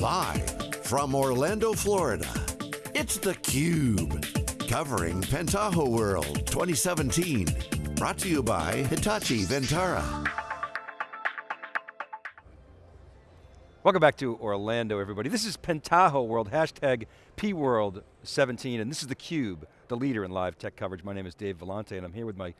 Live from Orlando, Florida, it's theCUBE. Covering Pentaho World 2017. Brought to you by Hitachi Vantara. Welcome back to Orlando, everybody. This is Pentaho World, hashtag PWorld17, and this is theCUBE, the leader in live tech coverage. My name is Dave Vellante, and I'm here with my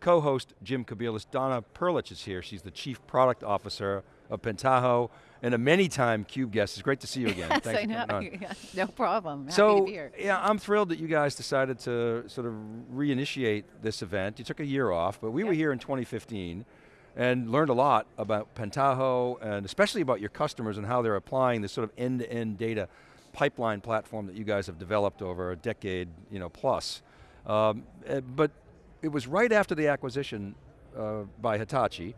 co-host, Jim Kobielus. Donna Prlich is here. She's the Chief Product Officer of Pentaho, and a many-time CUBE guest. It's great to see you again. Yes, Thanks I know. Yeah, no problem. Happy so, to be here. yeah, I'm thrilled that you guys decided to sort of reinitiate this event. You took a year off, but we Yep. were here in 2015 and learned a lot about Pentaho and especially about your customers and how they're applying this sort of end-to-end data pipeline platform that you guys have developed over a decade you know, plus. Um, eh, but it was right after the acquisition uh, by Hitachi.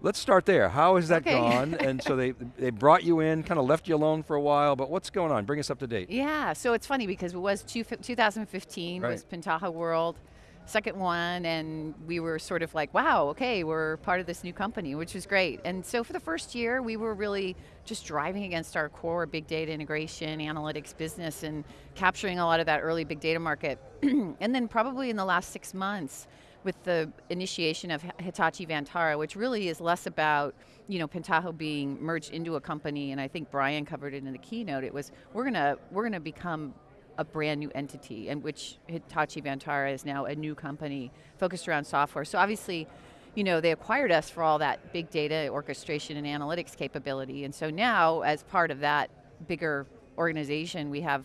Let's start there. How has that Okay. gone? and so they, they brought you in, kind of left you alone for a while, but what's going on? Bring us up to date. Yeah, so it's funny because it was two, 2015 was Pentaho World, second one, and we were sort of like, wow, okay, we're part of this new company, which was great. And so for the first year, we were really just driving against our core big data integration, analytics business, and capturing a lot of that early big data market. and then probably in the last six months, with the initiation of Hitachi Vantara, which really is less about you know Pentaho being merged into a company, and I think Brian covered it in the keynote. It was we're gonna we're gonna become a brand new entity, and which Hitachi Vantara is now a new company focused around software. So obviously, you know, they acquired us for all that big data orchestration and analytics capability, and so now as part of that bigger organization, we have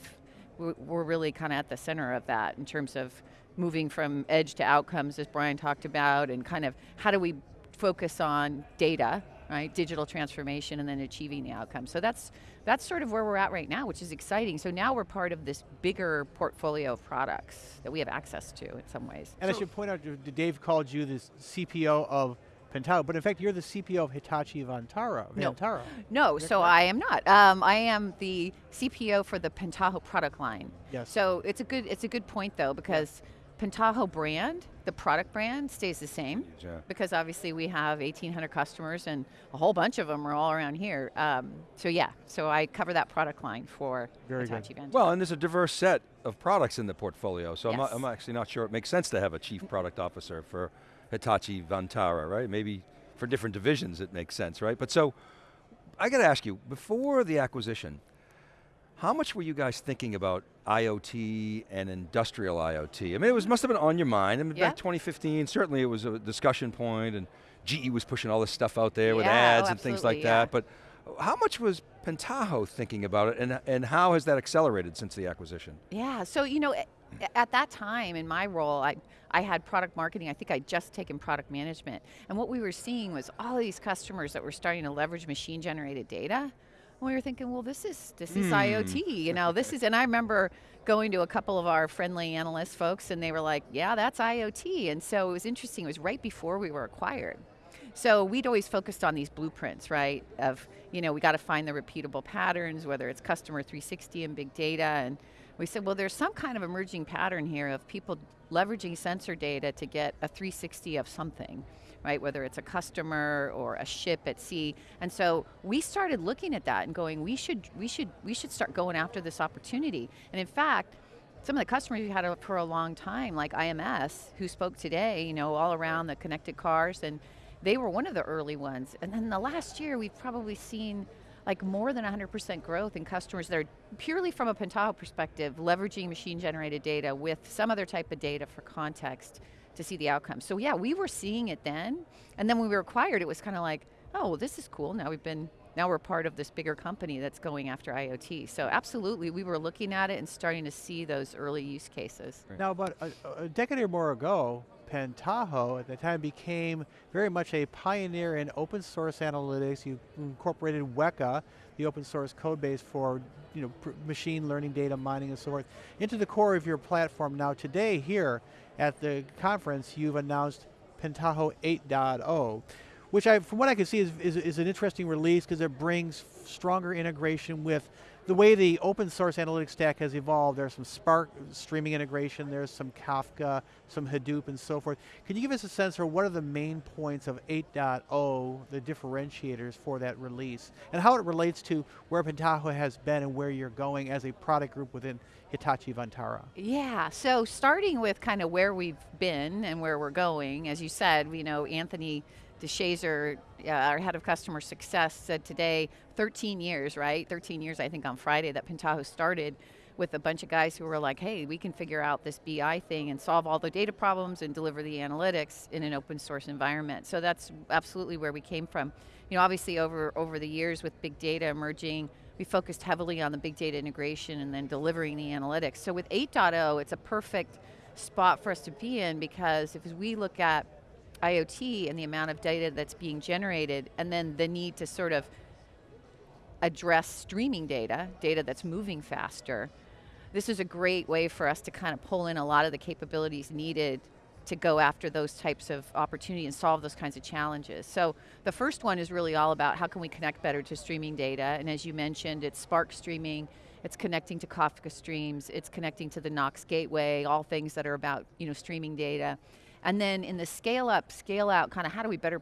we're really kind of at the center of that in terms of moving from edge to outcomes, as Brian talked about, and kind of how do we focus on data, right, digital transformation, and then achieving the outcome. So that's that's sort of where we're at right now, which is exciting. So now we're part of this bigger portfolio of products that we have access to in some ways. And I should point out, Dave called you the CPO of Pentaho, but in fact, you're the CPO of Hitachi Vantara. Vantara. No, Is that so correct? I am not. Um, I am the CPO for the Pentaho product line. Yes. So it's a good it's a good point though because Pentaho brand, the product brand, stays the same Yeah. because obviously we have 1,800 customers and a whole bunch of them are all around here. Um, so yeah, so I cover that product line for Very good. Hitachi Vantara. Well, and there's a diverse set of products in the portfolio, so I'm, not- I'm actually not sure it makes sense to have a chief product officer for Hitachi Vantara, right? Maybe for different divisions it makes sense, right? But so, I got to ask you, before the acquisition, how much were you guys thinking about IoT and industrial IoT? I mean, it was, must have been on your mind. I mean, Yeah. back 2015, certainly it was a discussion point and GE was pushing all this stuff out there with Yeah, oh, ads and things like yeah. that, but how much was Pentaho thinking about it and, and how has that accelerated since the acquisition? Yeah, so you know, at that time in my role, I, I had product marketing, I think I'd just taken product management. And what we were seeing was all these customers that were starting to leverage machine generated data. And we were thinking, well, this is this is hmm. IoT, you know, this is, and I remember going to a couple of our friendly analyst folks and they were like, yeah, that's IoT. And so it was interesting, it was right before we were acquired. So we'd always focused on these blueprints, right? Of, you know, we got to find the repeatable patterns, whether it's customer 360 and big data. And we said, well, there's some kind of emerging pattern here of people leveraging sensor data to get a 360 of something, right? Whether it's a customer or a ship at sea. And so we started looking at that and going, we should, we should, we should start going after this opportunity. And in fact, some of the customers we had for a long time, like IMS, who spoke today, you know, all around the connected cars, and they were one of the early ones. And then the last year, we've probably seen like more than 100% growth in customers that are purely from a Pentaho perspective, leveraging machine generated data with some other type of data for context to see the outcomes. So yeah, we were seeing it then, and then when we were acquired, it was kind of like, oh, well, this is cool. Now we've been, now we're part of this bigger company that's going after IoT. So absolutely, we were looking at it and starting to see those early use cases. Now, about a, a decade or more ago, Pentaho at the time became very much a pioneer in open source analytics. You incorporated Weka, the open source code base for you know, machine learning data mining and so forth, into the core of your platform. Now today here at the conference, you've announced Pentaho 8.0. which I, from what I can see is, is, is an interesting release because it brings stronger integration with the way the open source analytics stack has evolved, there's some Spark streaming integration, there's some Kafka, some Hadoop and so forth. Can you give us a sense for what are the main points of 8.0, the differentiators for that release, and how it relates to where Pentaho has been and where you're going as a product group within Hitachi Vantara? Yeah, so starting with kind of where we've been and where we're going, as you said, you know, Anthony DeShazer, uh, our head of customer success, said today, 13 years, right? 13 years, I think, on Friday that Pentaho started with a bunch of guys who were like, hey, we can figure out this BI thing and solve all the data problems and deliver the analytics in an open source environment. So that's absolutely where we came from. You know, obviously over, over the years with big data emerging, we focused heavily on the big data integration and then delivering the analytics. So with 8.0, it's a perfect spot for us to be in because if we look at IoT and the amount of data that's being generated, and then the need to sort of address streaming data, data that's moving faster, this is a great way for us to kind of pull in a lot of the capabilities needed to go after those types of opportunities and solve those kinds of challenges. So the first one is really all about how can we connect better to streaming data, and as you mentioned, it's Spark streaming, it's connecting to Kafka streams, it's connecting to the Knox gateway, all things that are about you know, streaming data. And then in the scale up, scale out, kind of how do we better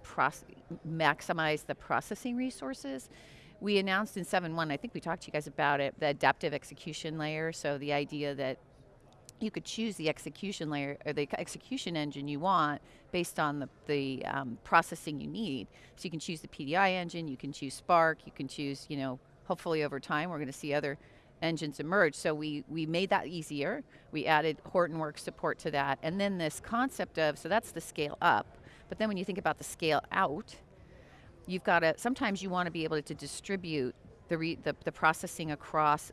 maximize the processing resources? We announced in 7.1, I think we talked to you guys about it, the adaptive execution layer, so the idea that you could choose the execution layer or the execution engine you want based on the, the um, processing you need. So you can choose the PDI engine, you can choose Spark, you can choose, you know, hopefully over time we're going to see other engines emerge. So we, we made that easier. We added Hortonworks support to that. And then this concept of, so that's the scale up. But then when you think about the scale out, you've got to, sometimes you want to be able to distribute the, re, the, the processing across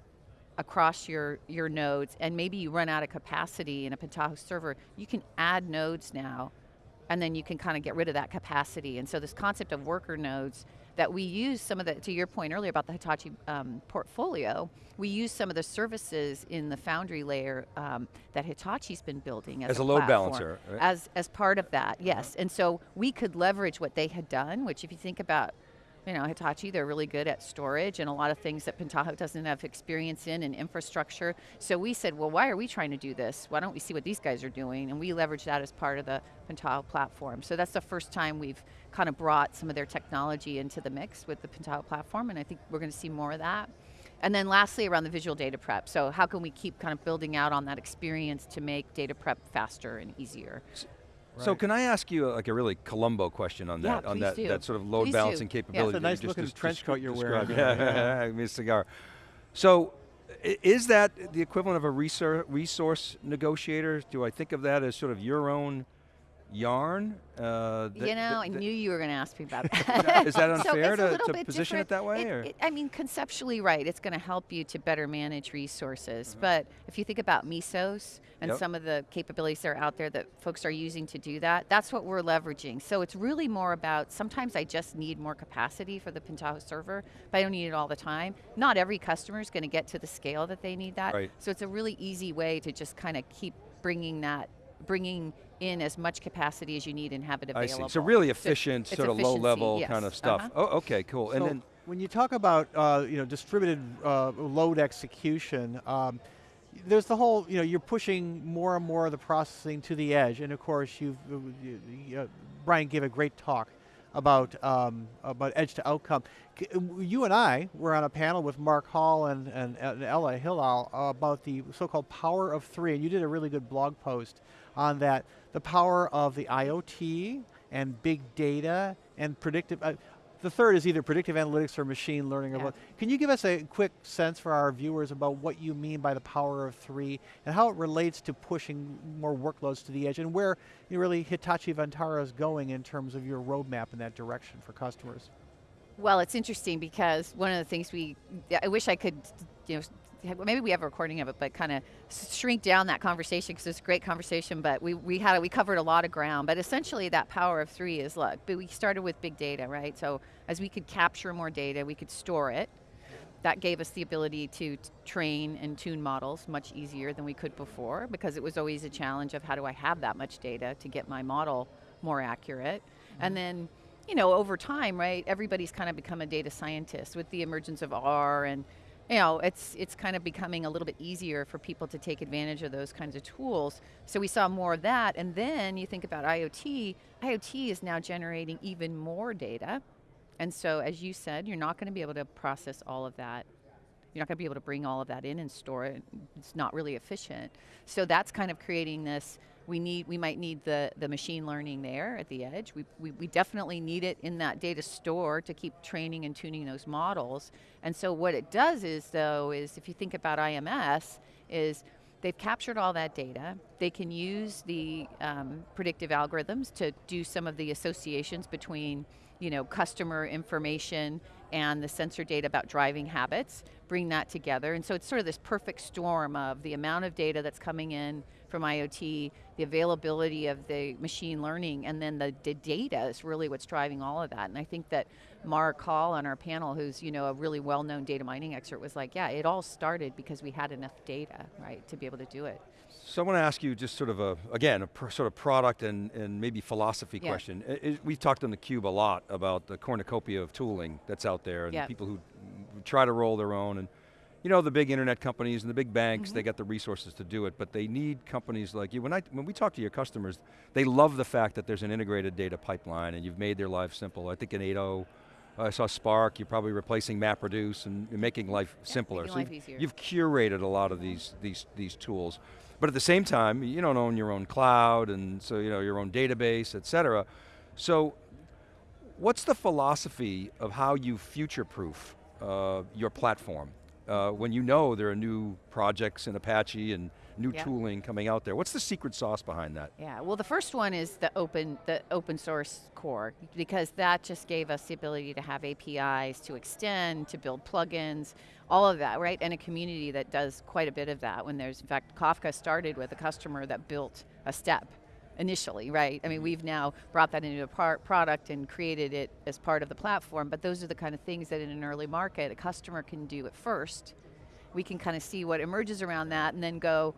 across your, your nodes and maybe you run out of capacity in a Pentaho server, you can add nodes now and then you can kind of get rid of that capacity. And so this concept of worker nodes that we use some of the, to your point earlier about the Hitachi um, portfolio, we use some of the services in the Foundry layer um, that Hitachi's been building as, as a, a, load platform, balancer. Right? As, as part of that, yes. And so we could leverage what they had done, which if you think about you know, Hitachi, they're really good at storage and a lot of things that Pentaho doesn't have experience in and infrastructure. So we said, well, why are we trying to do this? Why don't we see what these guys are doing? And we leverage that as part of the Pentaho platform. So that's the first time we've kind of brought some of their technology into the mix with the Pentaho platform, and I think we're going to see more of that. And then lastly, around the visual data prep. So how can we keep kind of building out on that experience to make data prep faster and easier? So can I ask you a, like a really Columbo question on yeah, that, on that, do. that sort of load please balancing do. capability? Yeah, it's a nice looking trench coat you're wearing. Yeah, yeah, yeah, a cigar. So is that the equivalent of a resource negotiator? Do I think of that as sort of your own yarn? Uh, you know, I knew you were going to ask me about that. is that unfair so to, to position different. it that way? It, it, I mean, conceptually, right. It's going to help you to better manage resources. Mm -hmm. But if you think about Mesos and yep. some of the capabilities that are out there that folks are using to do that, that's what we're leveraging. So it's really more about, sometimes I just need more capacity for the Pentaho server, but I don't need it all the time. Not every customer is going to get to the scale that they need that. Right. So it's a really easy way to just kind of keep bringing that bringing in as much capacity as you need and have it available. I see. So really efficient, so sort of low level yes. kind of stuff. Uh -huh. Oh, okay, cool. So and then when you talk about uh, you know distributed uh, load execution, um, there's the whole you know you're pushing more and more of the processing to the edge, and of course you've you, uh, Brian gave a great talk about um, about edge to outcome. You and I were on a panel with Mark Hall and, and, and Ella Hilal about the so-called power of three, and you did a really good blog post on that, the power of the IoT and big data and predictive, uh, the third is either predictive analytics or machine learning. Yeah. Can you give us a quick sense for our viewers about what you mean by the power of three and how it relates to pushing more workloads to the edge and where you really Hitachi Vantara is going in terms of your roadmap in that direction for customers? Well, it's interesting because one of the things we, I wish I could, you know, maybe we have a recording of it, but kind of shrink down that conversation because it's a great conversation. But we we had we covered a lot of ground. But essentially, that power of three is look. But we started with big data, right? So as we could capture more data, we could store it. That gave us the ability to train and tune models much easier than we could before because it was always a challenge of how do I have that much data to get my model more accurate. Mm -hmm. And then you know, over time, right, everybody's kind of become a data scientist with the emergence of R and you know, it's, it's kind of becoming a little bit easier for people to take advantage of those kinds of tools. So we saw more of that, and then you think about IoT, IoT is now generating even more data, and so as you said, you're not going to be able to process all of that you're not going to be able to bring all of that in and store it. It's not really efficient. So that's kind of creating this, we need, we might need the, the machine learning there at the edge. We, we, we definitely need it in that data store to keep training and tuning those models. And so what it does is though, is if you think about IMS, is they've captured all that data. They can use the um, predictive algorithms to do some of the associations between you know, customer information and the sensor data about driving habits, bring that together. And so it's sort of this perfect storm of the amount of data that's coming in from IoT, the availability of the machine learning, and then the, the data is really what's driving all of that. And I think that Mark Hall on our panel, who's you know a really well-known data mining expert, was like, yeah, it all started because we had enough data, right, to be able to do it. So I want to ask you just sort of a, again, a sort of product and, and maybe philosophy yeah. question. It, it, we've talked on theCUBE a lot about the cornucopia of tooling that's out there and yeah. people who try to roll their own and you know, the big internet companies and the big banks, mm -hmm. they got the resources to do it, but they need companies like you. When, I, when we talk to your customers, they love the fact that there's an integrated data pipeline and you've made their life simple. I think in 8.0, I saw Spark, you're probably replacing MapReduce and making life yeah, simpler. Making so life you've, you've, curated a lot of these, these, these tools. But at the same time, you don't own your own cloud and so you know your own database, et cetera. So what's the philosophy of how you future-proof uh, your platform? Uh, when you know there are new projects in Apache and new yeah. tooling coming out there. What's the secret sauce behind that? Yeah, well the first one is the open, the open source core, because that just gave us the ability to have APIs, to extend, to build plugins, all of that, right? And a community that does quite a bit of that when there's, in fact, Kafka started with a customer that built a step initially, right? I mean, mm-hmm. we've now brought that into a product and created it as part of the platform, but those are the kind of things that in an early market, a customer can do at first. We can kind of see what emerges around that and then go,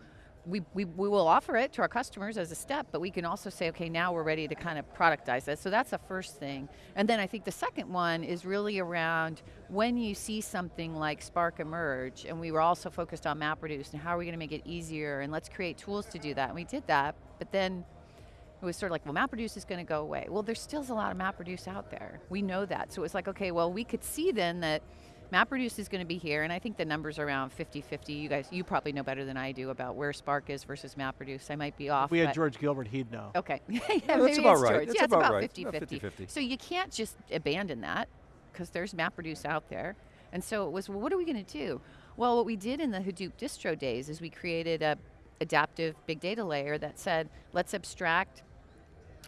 we, we, we will offer it to our customers as a step, but we can also say, okay, now we're ready to kind of productize it. So that's the first thing. And then I think the second one is really around when you see something like Spark emerge, and we were also focused on MapReduce, and how are we going to make it easier, and let's create tools to do that. And we did that, but then it was sort of like, well, MapReduce is going to go away. Well, there's still a lot of MapReduce out there. We know that. So it was like, okay, well, we could see then that MapReduce is going to be here, and I think the number's around 50-50. You guys, you probably know better than I do about where Spark is versus MapReduce. I might be off. If we had George Gilbert, he'd know. Okay. yeah, yeah that's about right. That's yeah, about it's about 50-50. So you can't just abandon that, because there's MapReduce out there. And so it was, well, what are we going to do? Well, what we did in the Hadoop distro days is we created a adaptive big data layer that said, let's abstract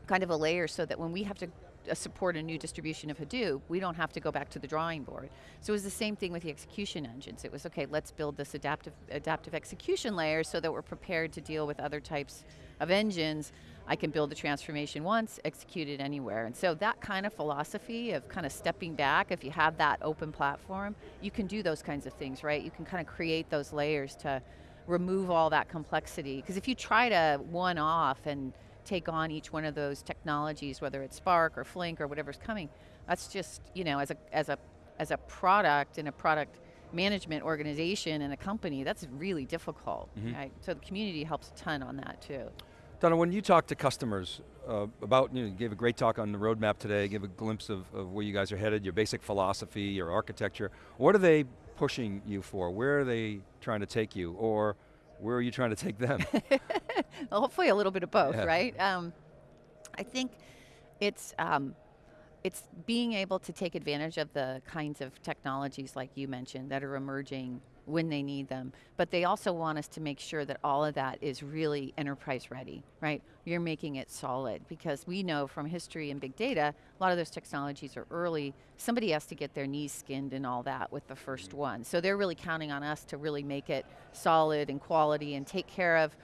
kind of a layer so that when we have to uh, support a new distribution of Hadoop, we don't have to go back to the drawing board. So it was the same thing with the execution engines. It was, okay, let's build this adaptive, adaptive execution layer so that we're prepared to deal with other types of engines. I can build a transformation once, execute it anywhere. And so that kind of philosophy of kind of stepping back, if you have that open platform, you can do those kinds of things, right? You can kind of create those layers to remove all that complexity. Because if you try to one off and take on each one of those technologies, whether it's Spark or Flink or whatever's coming. That's just, you know, as a, as a, as a product and a product management organization and a company, that's really difficult, mm -hmm. right? So the community helps a ton on that too. Donna, when you talk to customers uh, about, you, know, you gave a great talk on the roadmap today, give a glimpse of, of where you guys are headed, your basic philosophy, your architecture. What are they pushing you for? Where are they trying to take you? Or where are you trying to take them? well, hopefully a little bit of both, yeah. right? Um, I think it's um, it's being able to take advantage of the kinds of technologies like you mentioned that are emerging when they need them. But they also want us to make sure that all of that is really enterprise ready, right? You're making it solid because we know from history and big data, a lot of those technologies are early. Somebody has to get their knees skinned and all that with the first one. So they're really counting on us to really make it solid and quality and take care of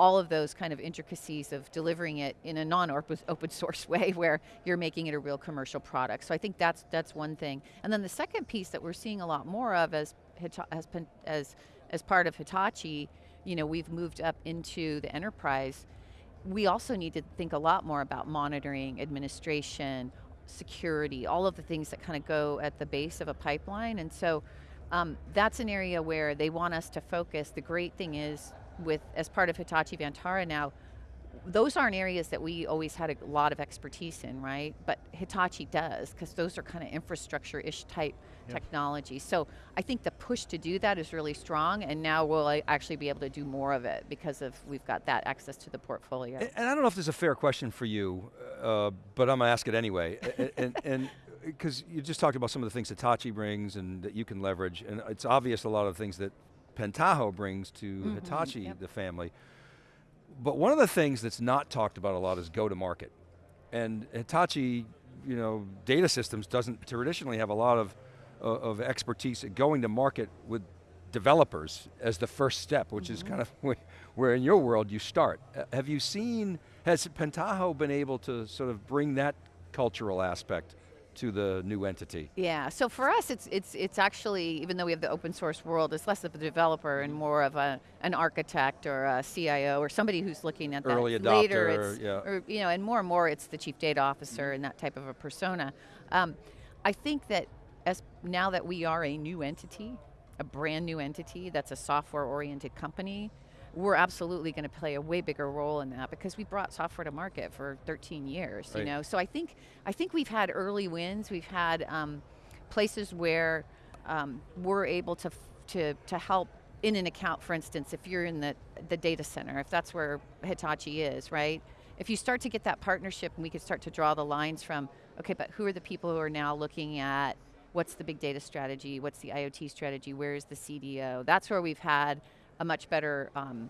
all of those kind of intricacies of delivering it in a non-open source way where you're making it a real commercial product. So I think that's, that's one thing. And then the second piece that we're seeing a lot more of as as, as, as part of Hitachi, you know, we've moved up into the enterprise. We also need to think a lot more about monitoring, administration, security, all of the things that kind of go at the base of a pipeline. And so um, that's an area where they want us to focus. The great thing is, with as part of Hitachi Vantara now, those aren't areas that we always had a lot of expertise in, right? But Hitachi does, because those are kind of infrastructure-ish type yep. technology. So I think the push to do that is really strong, and now we'll actually be able to do more of it because of we've got that access to the portfolio. And, and I don't know if this is a fair question for you, uh, but I'm going to ask it anyway. and because you just talked about some of the things Hitachi brings and that you can leverage, and it's obvious a lot of things that Pentaho brings to mm -hmm, Hitachi, yep. the family. But one of the things that's not talked about a lot is go to market. And Hitachi, you know, data systems doesn't traditionally have a lot of, uh, of expertise at going to market with developers as the first step, which mm -hmm. is mm-hmm. kind of where in your world you start. Uh, have you seen, has Pentaho been able to sort of bring that cultural aspect to the new entity? Yeah, so for us it's, it's, it's actually, even though we have the open source world, it's less of a developer and more of a, an architect or a CIO or somebody who's looking at Early that adopter, later. It's, yeah. Or, you know, and more and more it's the chief data officer and that type of a persona. Um, I think that as now that we are a new entity, a brand new entity that's a software oriented company, we're absolutely going to play a way bigger role in that because we brought software to market for 13 years, right. you know. So I think I think we've had early wins. We've had um, places where um, we're able to to to help in an account, for instance, if you're in the the data center, if that's where Hitachi is, right? If you start to get that partnership, and we could start to draw the lines from, okay, but who are the people who are now looking at what's the big data strategy, what's the IoT strategy, where is the CDO? That's where we've had a much better um,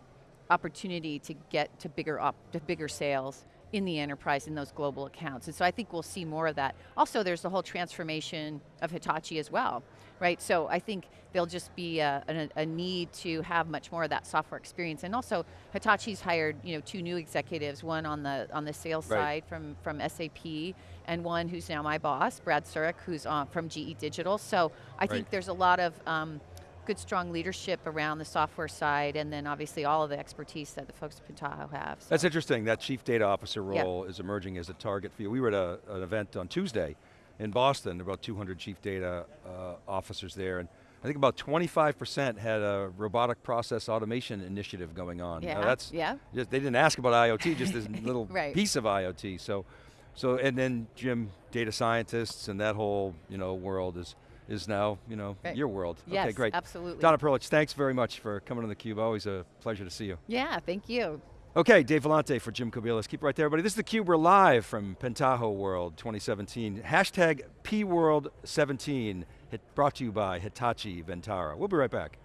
opportunity to get to bigger, op to bigger sales in the enterprise in those global accounts. And so I think we'll see more of that. Also, there's the whole transformation of Hitachi as well, right? So I think there'll just be a, a, a, need to have much more of that software experience. And also, Hitachi's hired you know two new executives, one on the on the sales right. side from, from SAP, and one who's now my boss, Brad Surak, who's on, from GE Digital. So I right. think there's a lot of um, good strong leadership around the software side and then obviously all of the expertise that the folks at Pentaho have. So. That's interesting, that chief data officer role yep. is emerging as a target for you. We were at a, an event on Tuesday in Boston, about 200 chief data uh, officers there, and I think about 25% had a robotic process automation initiative going on. Yeah, now that's, yeah. Just, they didn't ask about IoT, just this little right. piece of IoT. So, so, and then Jim, data scientists and that whole you know, world is, is now, you know, right. your world. Yes, okay, great. absolutely. Donna Prlich, thanks very much for coming on theCUBE. Always a pleasure to see you. Yeah, thank you. Okay, Dave Vellante for Jim Kobielus. Keep right there, everybody. This is theCUBE, we're live from Pentaho World 2017. Hashtag PWorld17, brought to you by Hitachi Vantara. We'll be right back.